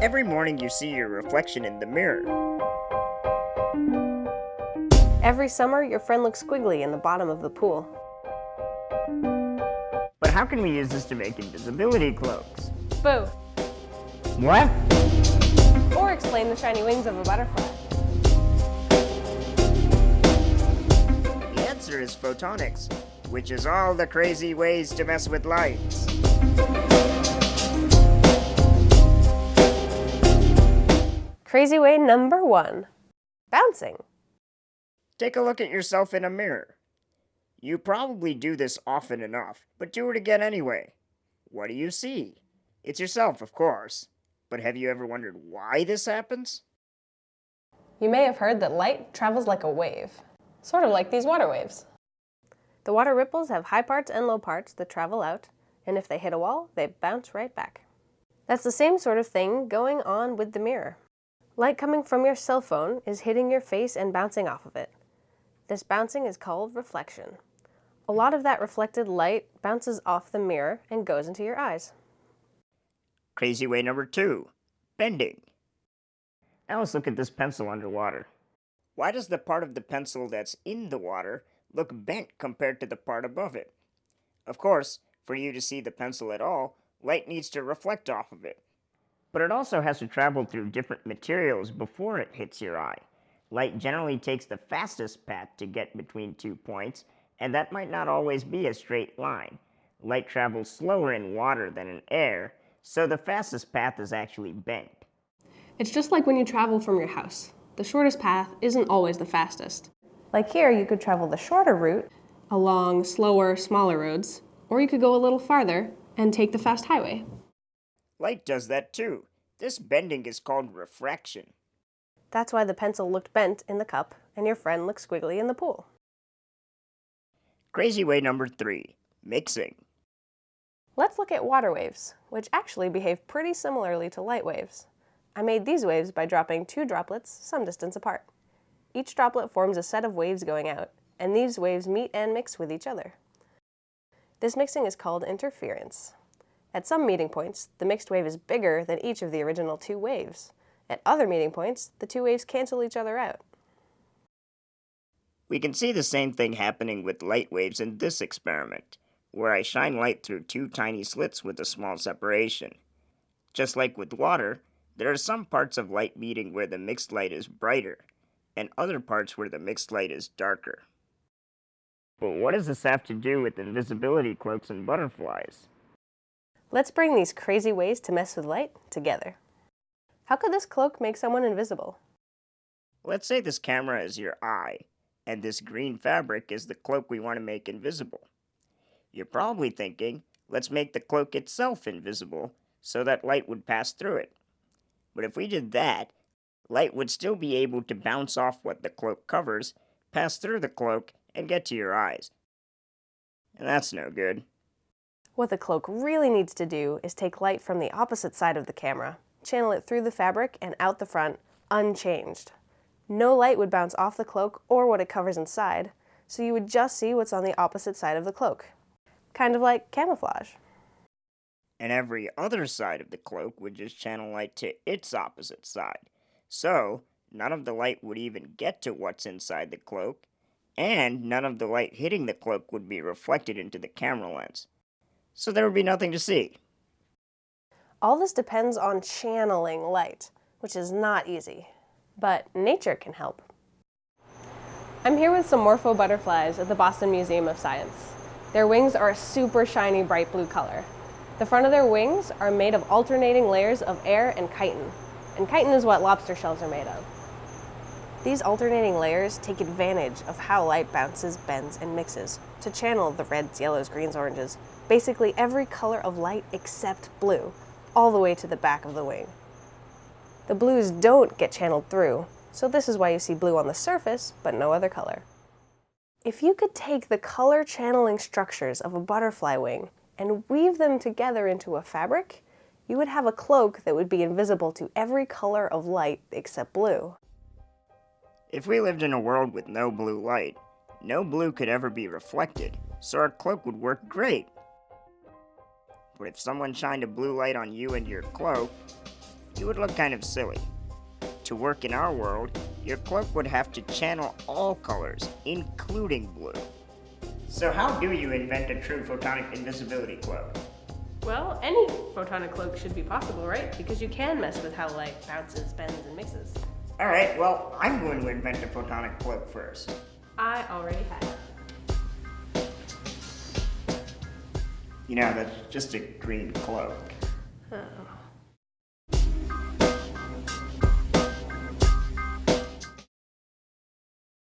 Every morning you see your reflection in the mirror. Every summer, your friend looks squiggly in the bottom of the pool. But how can we use this to make invisibility cloaks? Both. What? Or explain the shiny wings of a butterfly. The answer is photonics, which is all the crazy ways to mess with lights. Crazy way number one bouncing. Take a look at yourself in a mirror. You probably do this often enough, but do it again anyway. What do you see? It's yourself, of course. But have you ever wondered why this happens? You may have heard that light travels like a wave, sort of like these water waves. The water ripples have high parts and low parts that travel out, and if they hit a wall, they bounce right back. That's the same sort of thing going on with the mirror. Light coming from your cell phone is hitting your face and bouncing off of it. This bouncing is called reflection. A lot of that reflected light bounces off the mirror and goes into your eyes. Crazy way number two bending. Now let's look at this pencil underwater. Why does the part of the pencil that's in the water look bent compared to the part above it? Of course, for you to see the pencil at all, light needs to reflect off of it. But it also has to travel through different materials before it hits your eye. Light generally takes the fastest path to get between two points, and that might not always be a straight line. Light travels slower in water than in air, so the fastest path is actually bent. It's just like when you travel from your house. The shortest path isn't always the fastest. Like here, you could travel the shorter route along slower, smaller roads, or you could go a little farther and take the fast highway. Light does that too. This bending is called refraction. That's why the pencil looked bent in the cup and your friend looked squiggly in the pool. Crazy way number three mixing. Let's look at water waves, which actually behave pretty similarly to light waves. I made these waves by dropping two droplets some distance apart. Each droplet forms a set of waves going out, and these waves meet and mix with each other. This mixing is called interference. At some meeting points, the mixed wave is bigger than each of the original two waves. At other meeting points, the two waves cancel each other out. We can see the same thing happening with light waves in this experiment, where I shine light through two tiny slits with a small separation. Just like with water, there are some parts of light meeting where the mixed light is brighter, and other parts where the mixed light is darker. But what does this have to do with invisibility cloaks and butterflies? Let's bring these crazy ways to mess with light together. How could this cloak make someone invisible? Let's say this camera is your eye, and this green fabric is the cloak we want to make invisible. You're probably thinking, let's make the cloak itself invisible so that light would pass through it. But if we did that, light would still be able to bounce off what the cloak covers, pass through the cloak, and get to your eyes. And that's no good. What the cloak really needs to do is take light from the opposite side of the camera, channel it through the fabric and out the front, unchanged. No light would bounce off the cloak or what it covers inside, so you would just see what's on the opposite side of the cloak. Kind of like camouflage. And every other side of the cloak would just channel light to its opposite side. So, none of the light would even get to what's inside the cloak, and none of the light hitting the cloak would be reflected into the camera lens so there would be nothing to see. All this depends on channeling light, which is not easy, but nature can help. I'm here with some morpho butterflies at the Boston Museum of Science. Their wings are a super shiny bright blue color. The front of their wings are made of alternating layers of air and chitin, and chitin is what lobster shells are made of. These alternating layers take advantage of how light bounces, bends, and mixes to channel the reds, yellows, greens, oranges, basically every color of light except blue, all the way to the back of the wing. The blues don't get channeled through, so this is why you see blue on the surface, but no other color. If you could take the color channeling structures of a butterfly wing and weave them together into a fabric, you would have a cloak that would be invisible to every color of light except blue. If we lived in a world with no blue light, no blue could ever be reflected, so our cloak would work great. But if someone shined a blue light on you and your cloak, you would look kind of silly. To work in our world, your cloak would have to channel all colors, including blue. So how do you invent a true photonic invisibility cloak? Well, any photonic cloak should be possible, right? Because you can mess with how light bounces, bends, and mixes. Alright, well, I'm going to invent a photonic cloak first. I already have. You know, that's just a green cloak. Oh.